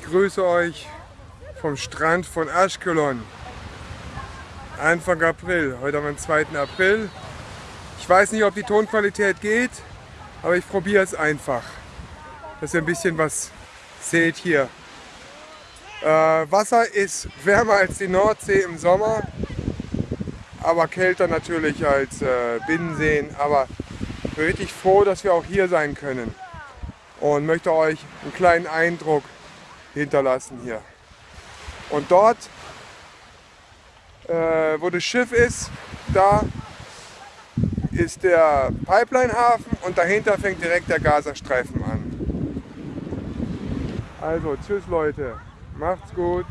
grüße euch vom Strand von Ashkelon. Anfang April, heute den 2. April. Ich weiß nicht, ob die Tonqualität geht, aber ich probiere es einfach, dass ihr ein bisschen was seht hier. Äh, Wasser ist wärmer als die Nordsee im Sommer, aber kälter natürlich als äh, Binnenseen. Aber ich bin richtig froh, dass wir auch hier sein können und möchte euch einen kleinen Eindruck hinterlassen hier. Und dort, äh, wo das Schiff ist, da ist der Pipeline-Hafen und dahinter fängt direkt der Gazastreifen an. Also, tschüss Leute, macht's gut.